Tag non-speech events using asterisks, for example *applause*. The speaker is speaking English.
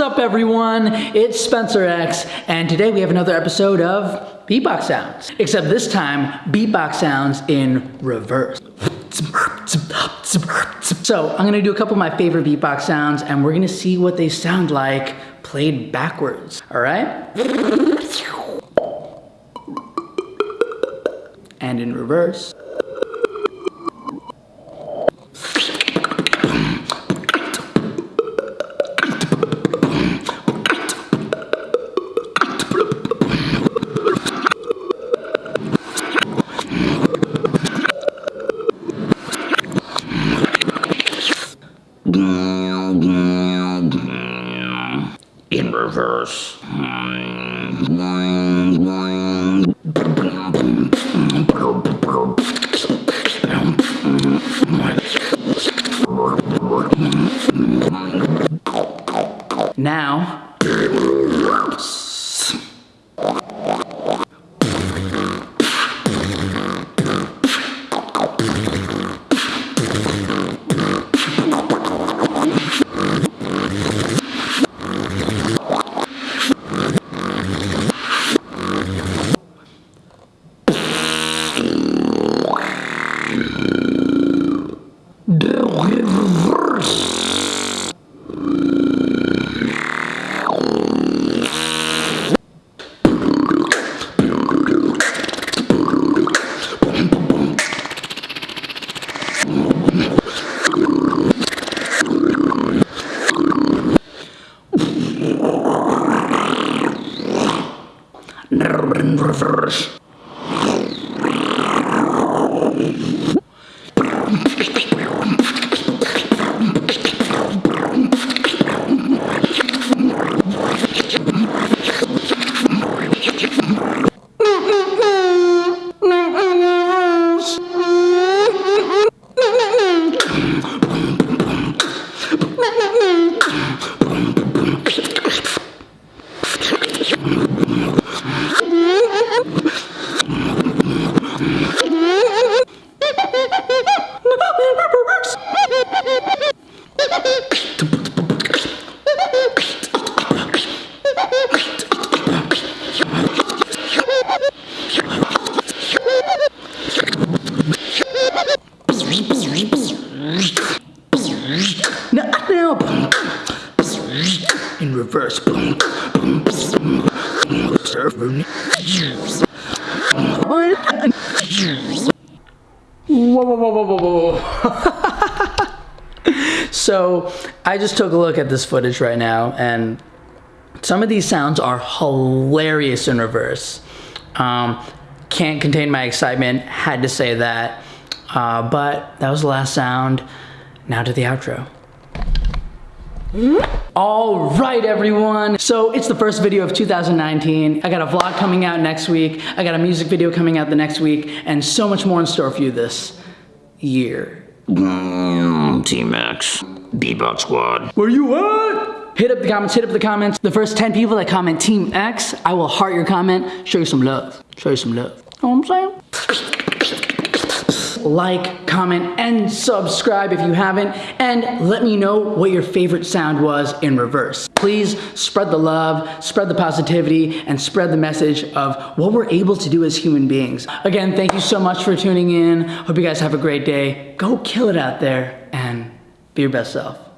What's up everyone? It's Spencer X and today we have another episode of Beatbox Sounds. Except this time, beatbox sounds in reverse. So I'm gonna do a couple of my favorite beatbox sounds and we're gonna see what they sound like played backwards, all right? And in reverse. In reverse. Now, reverse. In reverse. So I just took a look at this footage right now and some of these sounds are hilarious in reverse. Um, can't contain my excitement, had to say that. Uh, but that was the last sound. Now to the outro. All right, everyone. So it's the first video of 2019. I got a vlog coming out next week. I got a music video coming out the next week and so much more in store for you this year. Mm, Team X, Bebop Squad. Where you at? Hit up the comments, hit up the comments. The first 10 people that comment Team X, I will heart your comment, show you some love. Show you some love. Know what I'm saying? *laughs* like, comment, and subscribe if you haven't, and let me know what your favorite sound was in reverse. Please spread the love, spread the positivity, and spread the message of what we're able to do as human beings. Again, thank you so much for tuning in. Hope you guys have a great day. Go kill it out there and be your best self.